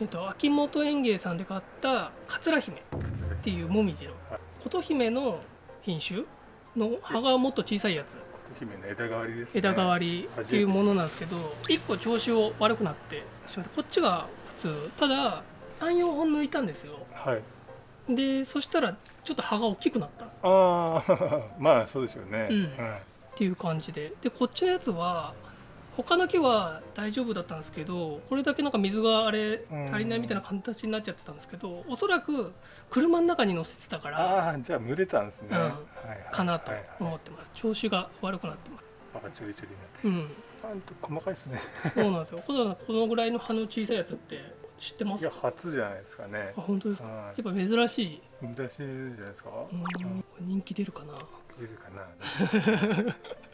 えっと、秋元園芸さんで買った桂姫っていうもみじの琴姫の品種の葉がもっと小さいやつ。姫の枝代わりです、ね、枝代わりっていうものなんですけど1個調子を悪くなってしまってこっちが普通。ただ34本抜いたんですよ。はい。でそしたらちょっと葉が大きくなった。っああ まあそうですよね、うん。はい。ていう感じで。でこっちのやつは他の木は大丈夫だったんですけどこれだけなんか水があれうん。足りないみたいな形になっちゃってたんですけどおそらく車の中に乗せてたからああじゃあ蒸れたんですね、うん。はいはい。かなと思ってます。調子が悪くなってます。あチリチリになって。うん。細かいですね。そうなんですよ。このぐらいの葉の小さいやつって知ってまいや？初じゃないですかね。あ本当ですか？はやっぱ珍しい。い難しいじゃないですか？うん。人気出るかな？いるかな？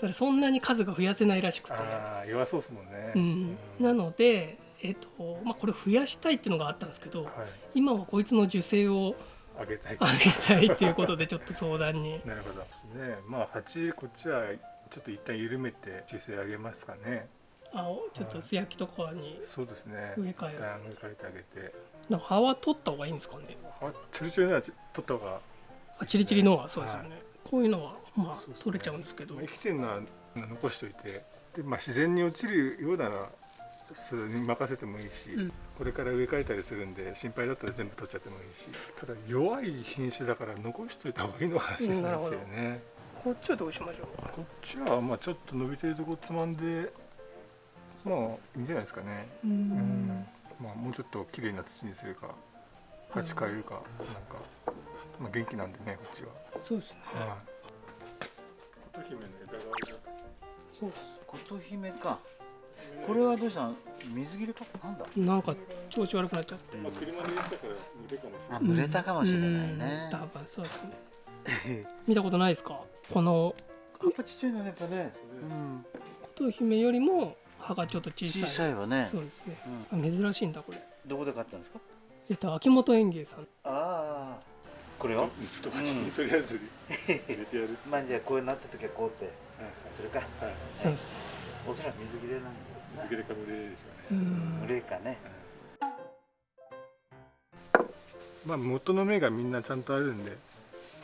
ただそんなに数が増やせないらしくて。ああ弱そうですもんね。うん。なのでえっとまあこれ増やしたいっていうのがあったんですけど、はい。今はこいつの受精をあげたい。上げたいっていうことでちょっと相談に。なるほど。ね。まあ鉢こっちはちょっと一旦緩めて姿勢上げますかね。あちょっと素焼きとかにそうですね。植え替え植え替えてあげて。なんか葉は取った方がいいんですかね。あチリチリのやつ取った方が。あチリチリのはそうですよね。こういうのはまあ取れちゃうんですけど。まあ生きてるのは残しといて。で、まあ、自然に落ちるようならそれに任せてもいいし、うん。これから植え替えたりするんで心配だったら全部取っちゃってもいいし。ただ弱い品種だから残しといた方がいいのかもしれないですよね、こっちはどうしましょう？こっちはまあちょっと伸びてるとこつまんでまあいいんじゃないですかね。ううん。まあもうちょっと綺麗な土にするか鉢変えるかなんか、まあ、元気なんでねこっちはそうですね。琴姫の枝代わりだそうです。琴姫かこれはどうしたの？水切れか？なんだ？なんか調子悪くなっちゃって。まあ、車に入れたから濡れかもしれないあ濡れたかもしれないうんね多分そうですね。見たことないですか？このやっぱちっちゃいのねやっぱねうん琴姫よりも葉がちょっと小さい。小さいわねそうですね。うんあ珍しいんだこれ。どこで買ったんですか？えっと秋元園芸さん。ああこれを？と鉢にとりあえず入れてやるまあじゃあこうなった時はこうって。それか。はいそうですね。おそらく水切れなんだ水切れかぶれでしょううね、ん。濡。れかねまあ元の芽がみんなちゃんとあるんで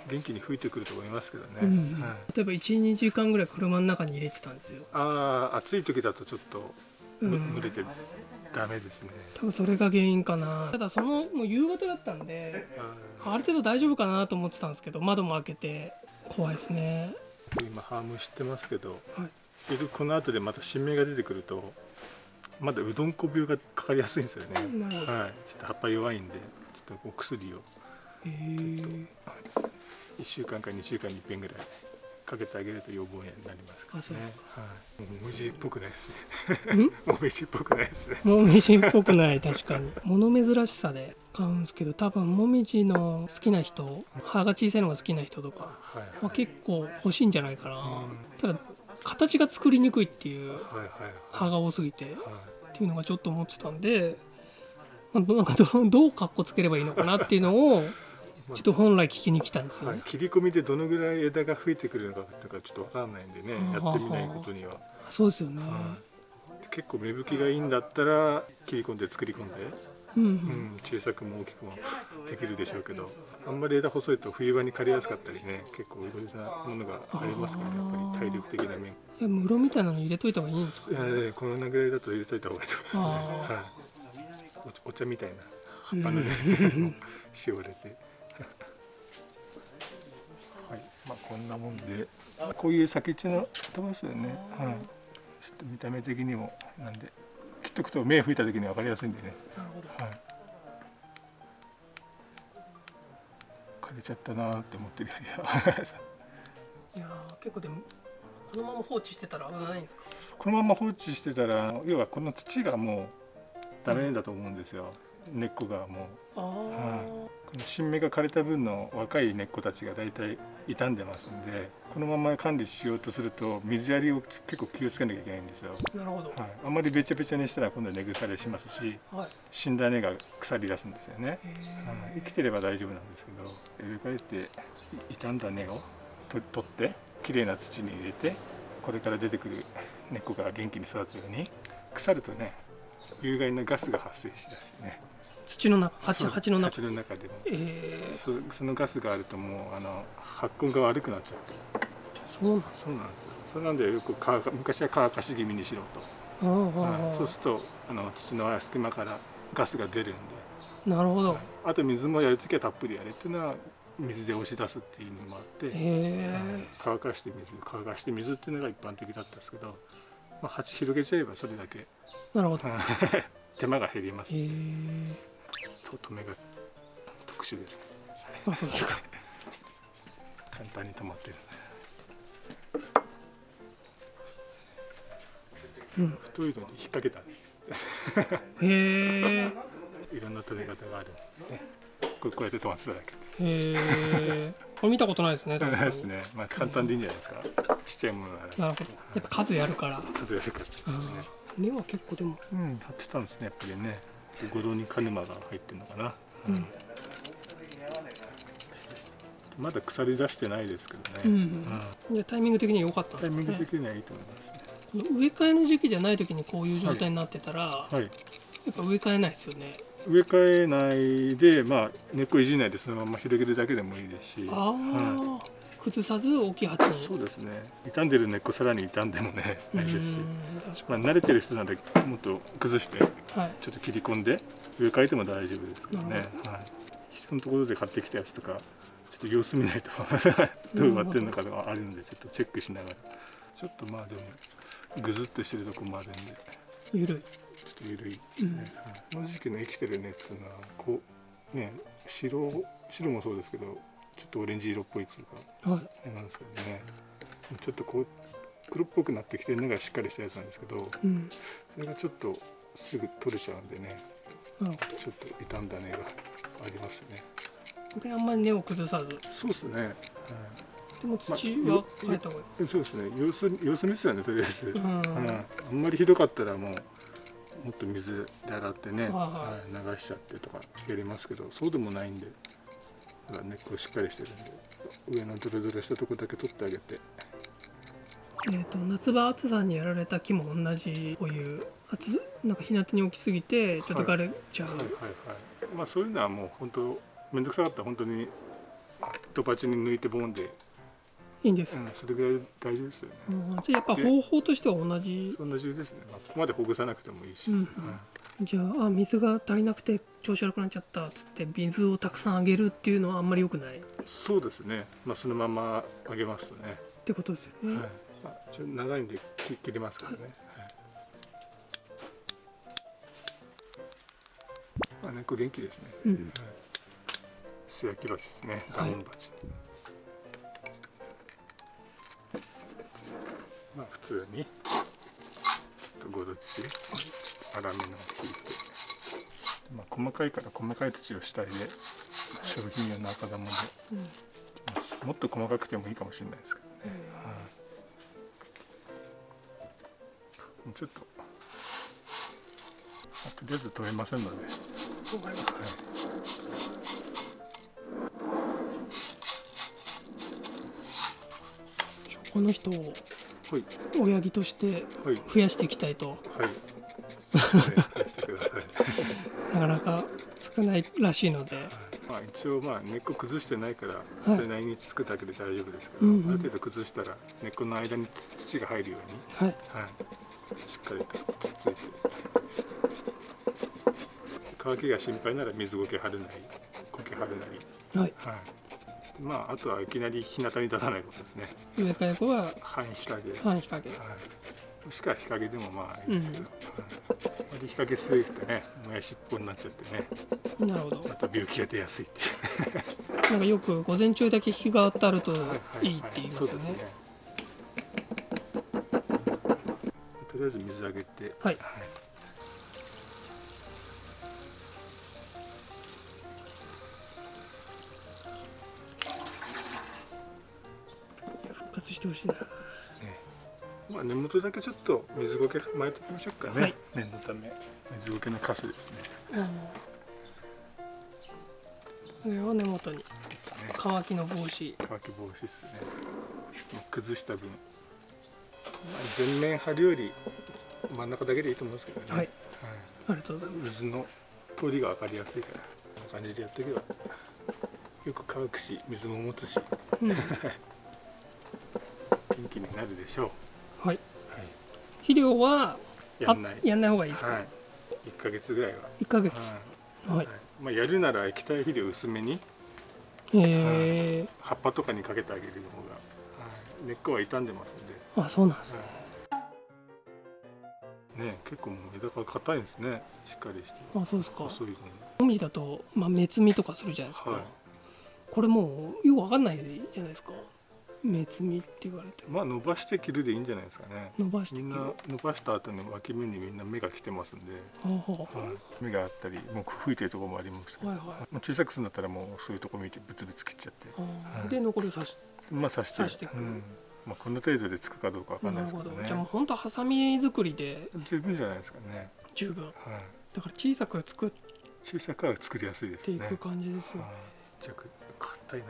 元気に吹いてくると思いますけどね、うんはい。例えば1、2時間ぐらい車の中に入れてたんですよ。ああ暑い時だとちょっと蒸れてダメですね、多分それが原因かな。ただそのもう夕方だったんで、あある程度大丈夫かなと思ってたんですけど、窓も開けて怖いですね。ー今ハーム知ってますけど、はい。この後でまた新芽が出てくるとまだうどんこ病がかかりやすいんですよね。はい、ちょっと葉っぱ弱いんでちょっとお薬をへー。1週間か2週間に1遍ぐらいかけてあげると予防になりますからあそうですはい、もみじっぽくないですね。もみじっぽくないですね。もみじっぽくない確かに。物珍しさで買うんですけど多分もみじの好きな人葉が小さいのが好きな人とかはいは結構欲しいんじゃないかな、うん。ただ形が作りにくいっていうはいはい葉が多すぎてっはい。ていうのがちょっと思ってたんで、まあ、なんかどうどうかっこつければいいのかなっていうのをちょっと本来聞きに来たんですよね、はい、切り込みでどのぐらい枝が吹いてくるのかっていうかちょっとわからないんでねやってみないことには、そうですよね、は結構芽吹きがいいんだったら切り込んで作り込んで、うんううんん、小さくも大きくもできるでしょうけど。あんまり枝細いと冬場に枯れやすかったりね結構いろいろなものがありますからねやっぱり体力的な面。いや室みたいなの入れといた方がいいんですか？ねこのぐらいだと入れといた方がいいと思います。ね、あ。はい、お茶みたいな葉うんっぱのね しおれて。はいまあこんなもんで。こういう先っちょの飛ばすよね、はい、ちょっと見た目的にも。なんで切っとくと目吹いた時に分かりやすいんでね。なるほど。はい。枯れちゃったなーって思ってるよりは。いやー結構でもこのまま放置してたら危ないんですか？このまま放置してたら要はこの土がもうダメだと思うんですよ根っこがもうああ、この新芽が枯れた分の若い根っこたちが大体傷んでますんでこのまま管理しようとすると水やりを結構気をつけなきゃいけないんですよ、なるほど。はい、あんまりべちゃべちゃにしたら今度は根腐れしますしはい、死んだ根が腐り出すんですよね、へはい、生きてれば大丈夫なんですけど植え替えてい傷んだ根をと取ってきれいな土に入れてこれから出てくる根っこが元気に育つように腐るとね有害なガスが発生しだしね土の中鉢鉢の中。鉢の中でも。えそそのガスがあるともうあの発根が悪くなっちゃうー、そうなんですそうなんですよ。それなんでよく乾か昔は乾かし気味にしろと、そうするとあの土の隙間からガスが出るんで、なるほど、はい。あと水もやるときはたっぷりやれっていうのは水で押し出すっていう意味もあって、乾かして水乾かして水っていうのが一般的だったんですけど、まあ、鉢広げちゃえばそれだけ。なるほど。へ手間が減りますえと止めが特殊ですね。あそうですか。簡単に止まってる。うん。太いのに引っ掛けたへえ。いろんな止め方がある。ねこうやって止まってただけ。へえ。これ見たことないですね確かにですね。まあ簡単でいいんじゃないですか。ちっちゃいものなら。なるほどやっぱ数やるから。数やるから。ですね根は結構でも。うん張ってたんですねやっぱりね五郎に鹿沼が入ってるのかな、うん。まだ腐り出してないですけどね、うんじゃあタイミング的には良かったんタイミング的にはいいと思います。ねこの植え替えの時期じゃない時にこういう状態になってたら、はい。やっぱ植え替えないですよね。植え替えないで、まあ、根っこいじんないでそのまま広げるだけでもいいですし。は崩さず大きい鉢にそうですね。傷んでる根っこさらに傷んでもねないですし、まあ、慣れてる人なんでもっと崩してちょっと切り込んで植え替えても大丈夫ですけどね、はい、人のところで買ってきたやつとかちょっと様子見ないと どう植わってるのかがあるんでちょっとチェックしながら。ちょっとまあでもぐずっとしてるとこもあるんで。ちょゆるいっと緩いですね、はい。この時期の生きてる根っつうのはこうね白白もそうですけどちょっとオレンジ色っぽいっていうかはい。あれなんですけどね。ちょっとこう黒っぽくなってきてるのがしっかりしたやつなんですけどうん。それがちょっとすぐ取れちゃうんでねなるほちょっと傷んだ根がありますね。どこれあんまり根を崩さず。そうですね、はいでも土まあは変えた方がいい、そうですね。様子様子見ですよねとりあえず、うん。うんあんまりひどかったらもうもっと水で洗ってね、はい流しちゃってとかやりますけどそうでもないんでだから根っこしっかりしてるんで上のドロドロしたとこだけ取ってあげて。えー、と夏場暑さにやられた木も同じこういう暑なんか日向に置きすぎてちょっと枯れちゃう、はいはいはいまあそういうのはもう本当面倒くさかったら本当にドパチに抜いてボンで、いいんです、うん、それぐらい大丈夫ですよね。うんじゃあやっぱ方法としては同じ。同じですね、まあ、ここまでほぐさなくてもいいし、うんうんじゃああ水が足りなくて調子悪くなっちゃったっつって水をたくさんあげるっていうのはあんまり良くない？っそうですね、まあ、そのままあげますとね、てことですよね、はい。まあ、ちょ長いんで切切りますけどね、はい。まあ、根っこ元気ですね、うん。素焼き鉢ですね。ダはい。ウン鉢、まあ普通に。ごど土粗めの。を引いて、まあ、細かいから細かい土を主体で商品用の赤玉でうんもっと細かくてもいいかもしれないですけどね、はい。もうちょっと、まあとりあえず取れませんので、この人をはい。親木としてはい。増やしていきたいと。はいなかなか少ないらしいので。まあ、一応まあ根っこ崩してないからい。それなりにつくだけで大丈夫ですけど、うんうん。ある程度崩したら根っこの間につ土が入るように、はい。はい、しっかりとつっついて。乾きが心配なら水苔張るなり苔張るなり、はい。はい、まああとはいきなり日向に立たないことですね。植え替え後は半日陰、半日陰。はい、もしくは日陰でもまあいいですけど、うんはいあまり日陰すぎるとねもやしっぽになっちゃってね。なるほど。また病気が出やすいっていう。なんかよく午前中だけ日が当たるとはいはいい。いって言いますよね。ね。とりあえず水あげて。はい。復活してほしいなまあ根元だけちょっと水苔巻いておきましょうかね、はい。念のため水苔のカスですね。これを根元に。ですね。乾きの防止乾き防止ですね。崩した分、まあ、全面張るより真ん中だけでいいと思うんですけどね。はい。ありがとうございます。水の通りが分かりやすいからこんな感じでやっていけば。よく乾くし水も持つし。うん。元気になるでしょう、はい。はい、肥料はやんない。あやんない方がいいですか、はい、1ヶ月ぐらいは、1ヶ月。はい。はい。まあ、やるなら液体肥料薄めに。え葉っぱとかにかけてあげる方が、はい、根っこは傷んでますんで、ー、あそうなんですね。はい。ね結構もう枝が硬いんですね。しっかりして。あそうですか。細いのに。もみじだと、まあ、目摘みとかするじゃないですか、はい。これもうよくわかんないじゃないですか目摘みって言われてまあ伸ばして切るでいいんじゃないですかね。伸ばしてみんな伸ばした後の脇目にみんな芽が来てますんで、はあはあはい、芽があったりもう吹いてるところもあります。けど、はいはい。もう小さくするんだったらもうそういうとこ見てブツブツ切っちゃって。あはい。ーで残りを刺しまあ刺して刺していく。うん。まあ、この程度でつくかどうかわかんないですけどね。じゃあもう本当ハサミ作りで十分じゃないですかね、十分。はい、だから小さく作っ小さくは作りやすいですね。ていく感じですよはい。じゃあ硬い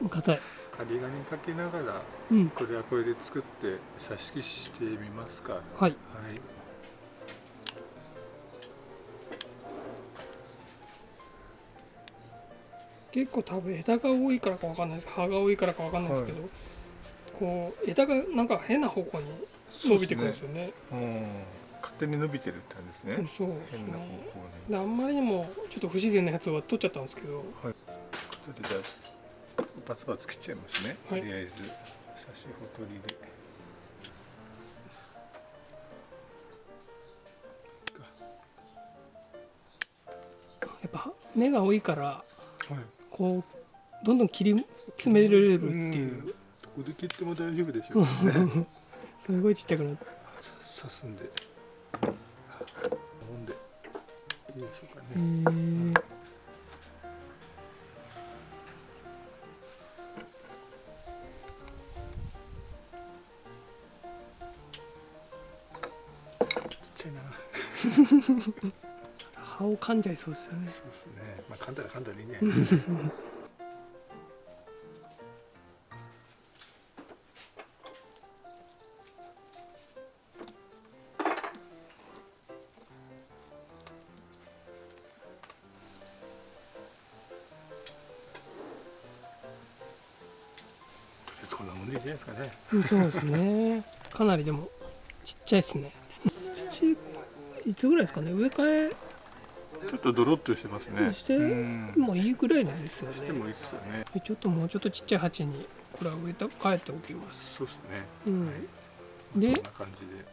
な。硬い針金かけながらうん。これはこれで作って挿し木してみますか。はい。はい。結構多分枝が多いからかわかんないです。葉が多いからかわかんないですけど、こう枝がなんか変な方向に伸びてくるんですよね。うん。勝手に伸びてるって感じですね、うんそう。変な方向ねに。であんまりにもちょっと不自然なやつは取っちゃったんですけど。それでじゃあバツバツ切っちゃいますね、はい。とりあえず写真ほとりで。やっぱ芽が多いからはい。こうどんどん切り詰められるっていう、どこで切っても大丈夫でしょうね。すごいちっちゃくなって刺すんで。飲んで。いいでしょうかへね、な葉を噛んじゃいそうですよね。そうですね。まあ噛んだら噛んだらいいね。とりあえずこんなもんでいいじゃないですかねうんそうですね。かなりでもちっちゃいですね。土いつぐらいですかね？植え替ちょっとドロッとしてますね。してもいいぐらいですよね。してもいいですよね。でちょっともうちょっとちっちゃい鉢にこれは植えた変えておきます。そうですね。うん。でこんな感じで。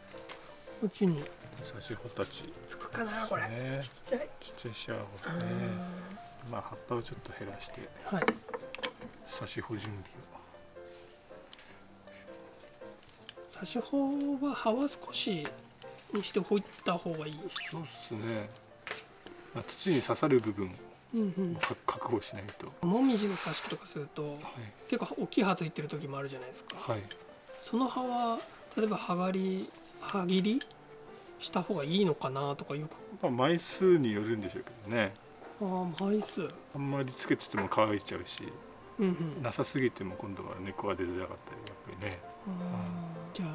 こっちに。差し穂たち。つくかなこれ。ね。ちっちゃい。ちっちゃいシャワーをね。まあ葉っぱをちょっと減らして。はい。差し穂準備差し穂は葉は少しにしておいた方がいいをそうですね、まあ、土に刺さる部分うんうん。をか確保しないと。もみじの挿し木とかするとはい、結構大きい葉ついてる時もあるじゃないですか。はい、その葉は例えば葉刈り葉切りした方がいいのかなとかよく。まあ、枚数によるんでしょうけどね。ああ枚数。あんまりつけてても乾いちゃうしうんうん。なさすぎても今度は根っこが出づらかったりやっぱりね。あーじゃあ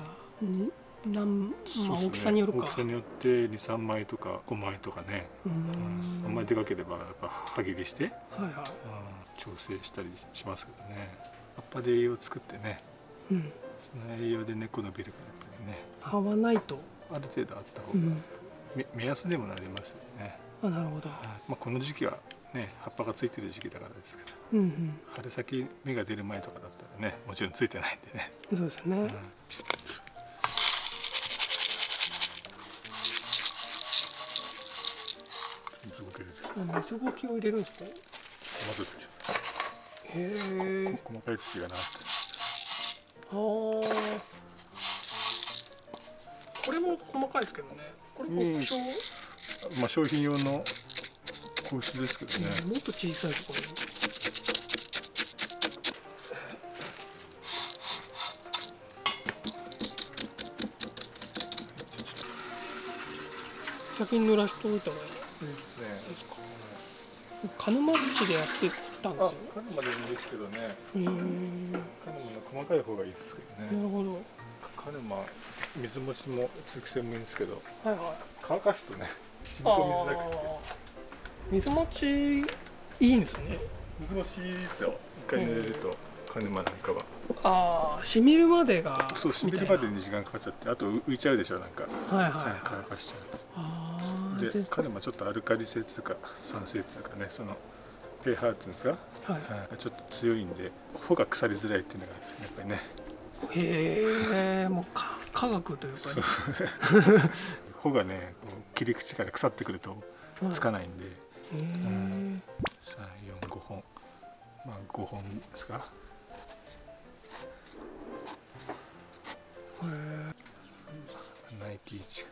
になん、まあ、大きさによるか。大きさによって23枚とか5枚とかね、うん。んあん。まりでかければやっぱ歯切りして、はいはい。調整したりしますけどね。葉っぱで栄養を作ってね。うん。その栄養で根っこ伸びるからやっぱりね。葉はないと。ある程度あった方が、うん。め目安でもなりますよね、あなるほど。はい。まあ、この時期はね葉っぱがついてる時期だからですけどうんうん。春先芽が出る前とかだったらねもちろんついてないんでね、そうですね。うん水ごきを入れるんですか？へえ。細かい土がな。ってあー。これも細かいですけどね。これうん。まあ商品用の硬質ですけどね、もっと小さいところに。先に濡らしておいた方がいい鹿沼土でやってたんですあよ、カヌマでもいいですけどね。うーん。なカヌマの細かい方がいいですけどね。るほど。カヌマ水持ちも通気性もいいんですけど。はいはい。乾かすとね染み込みづらくて。あー。水持ちいいんですね。水持ちいいですよ。一回濡れるとカヌマなんかは。ああ染みるまでがそう染みるまでに時間かかっちゃって。あと浮いちゃうでしょなんか、はいはい、はい、乾かしちゃうで彼もちょっとアルカリ性とか酸性とかねその pH っていうんですか、はい、ちょっと強いんで穂が腐りづらいっていうのがやっぱりね。へえもう科学というか、ね、穂 がね切り口から腐ってくるとつかないんで、うん、345本。まあ5本ですか？へえナイキ1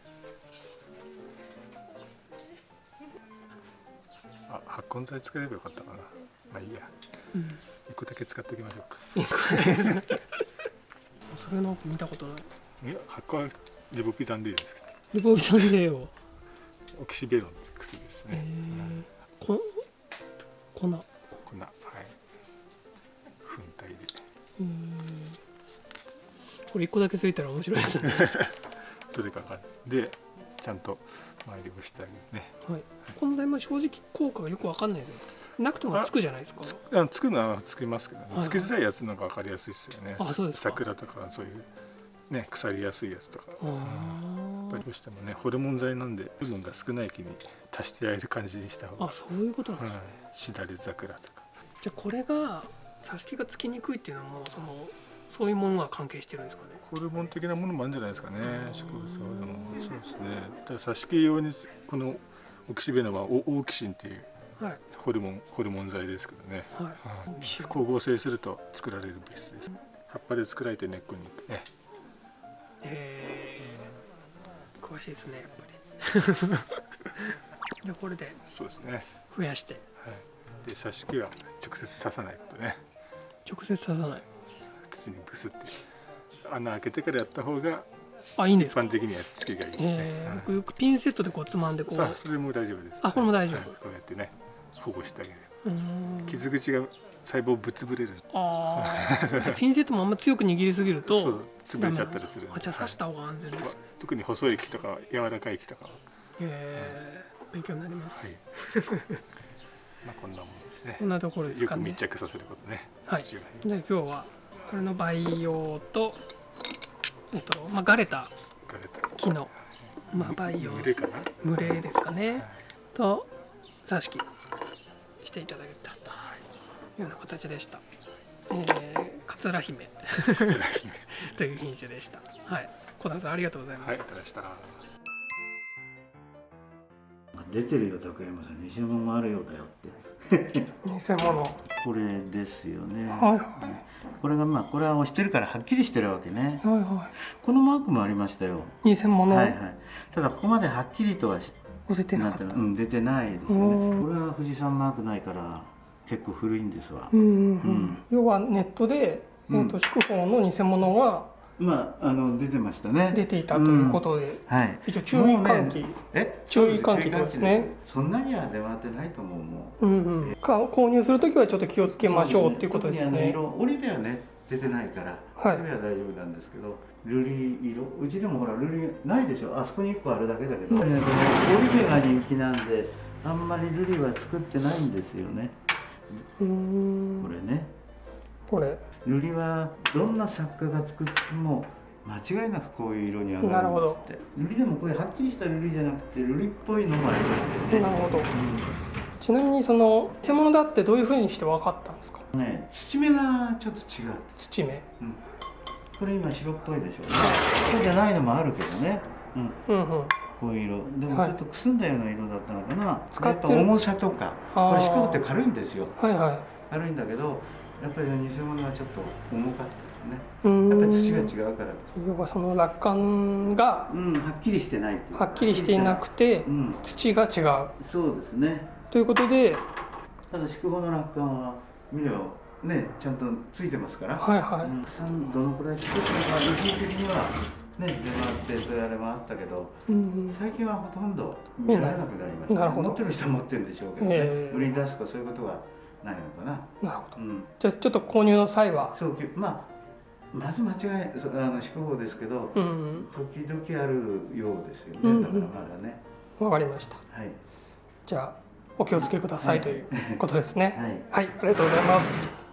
あ発根剤使えればよかったかな。まあいいや。うん。1個だけ使っておきましょうか。それなんか見たことない。いや発根はリボピダンでいいですけリボビタンデーを。どオキシベロンって薬ですへね、えこ粉。粉。はい。粉体で。うん。これ一個だけついたら面白いですね。どれかがでちゃんと周りをしてあげるね。はい。この台も正直効果がよくわかんないですよ。なくてもつくじゃないですか。つあのつくのはつきますけどね、はいつきづらいやつの方が分かりやすいですよね。あそうですか。桜とかそういうね腐りやすいやつとか。あやっぱりーどうしてもねホルモン剤なんでホルモンが少ない気に足してやれる感じにした方が。あそういうことなんですね。はい。しだれ桜とか。じゃあこれが挿し木がつきにくいっていうのもそのそういうものが関係してるんですかね。ホルモン的なものもあるんじゃないですかね。ー植物はでもそうですね。挿し木用にこのオキシベノはオオーキシンっていうはい。ホルモンホルモン剤ですけどね。はい。はいオキシン。光合成すると作られる物質です。葉っぱで作られて根っこに。ね。へえ詳しいですねやっぱり。じゃあこれでそうですね。増やして。はい。で挿し木は直接刺さないことね。直接刺さない。土にブスって。穴開けてからやった方が一あいいんですか？般的にはつきがいいね、はい。えー僕よくピンセットでこうつまんでこう。それも大丈夫ですあこれも大丈夫。はい。こうやってね保護してあげる。うーん。傷口が細胞ぶっ潰れる。あ あピンセットもあんま強く握りすぎるとそう潰れちゃったりする。あじゃあ刺した方が安全です、はい。特に細い木とか柔らかい木とかは。へえ勉強になります、はい。まあこんなもんですね。こんなところですよくかね密着させることね、はい。じゃあ今日はこれの培養とえっとまあガレた木のまあ培養群れですかね。と挿し木していただけたと。いうような形でした、えー、桂姫。という品種でした。はい。小田さんありがとうございます、はい。出てるよ竹山さん。偽物もあるようだよって偽物。はこれですよね。いはい。これがまあこれは押してるからはっきりしてるわけね。はいはこのマークもありましたよ。い偽物。はいはい。ただここまではっきりとはし押せてなかうん出てないですようん。ねこれは富士山マークないから結構古いんですわ。うんうんうん。うん。要はネットで、えー、と祝宝の偽物がまああの出てましたね。出ていたということで、はい。一応注意喚起、ねえ？注意喚起ですね。そんなには出回ってないと思うもう。うんうん、か購入するときはちょっと気をつけましょうっていうことですよね。特にあの色折りではね出てないから、はい。それは大丈夫なんですけど瑠璃色？うちでもほら瑠璃ないでしょ？あそこに1個あるだけだけど、うん。折り目が人気なんであんまり瑠璃は作ってないんですよね。うーん。これね。これ瑠璃はどんな作家が作っても間違いなくこういう色に上がるんですって。瑠璃でもこういうはっきりした瑠璃じゃなくて瑠璃っぽいのもありますよね。なるほど。ちなみにその偽物だってどういうふうにして分かったんですか？ね土目がちょっと違う、土目。うん、これ今白っぽいでしょそうじゃないのもあるけどね、うん、うんうん。こういう色。でもはい。ちょっとくすんだような色だったのかな、使ってる。やっぱ重さとか。これ四角って軽いんですよ。はいはい。軽いんだけどやっぱり偽物はちょっと重かったですねやっぱり土が違うから。要はその落款がうんはっきりしてないはっきりしていなくてうん。土が違う。そうですね。ということで、ただ宿坊の落款は見ればねちゃんとついてますから、はいはい。うん。どのくらい作ってるか個人的にはね出回ってそういうあれもあったけどうんうん。最近はほとんど見られなくなりました、なるほど。持ってる人は持ってるんでしょうけどね、ええ。売りに出すとかそういうことはないのかな。なるほど。うん。じゃあちょっと購入の際は？そうきまあまず間違いそあの思考法ですけど、うん時々あるようですよね、うんうんだからまだね。わかりました。はい。じゃあお気をつけくださいということですね。はい。はい、ありがとうございます